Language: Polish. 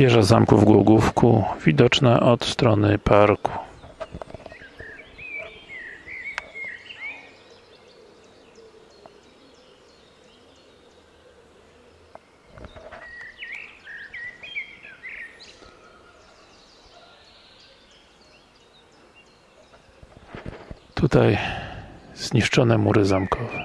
Wieża zamku w Głogówku, widoczna od strony parku. Tutaj zniszczone mury zamkowe.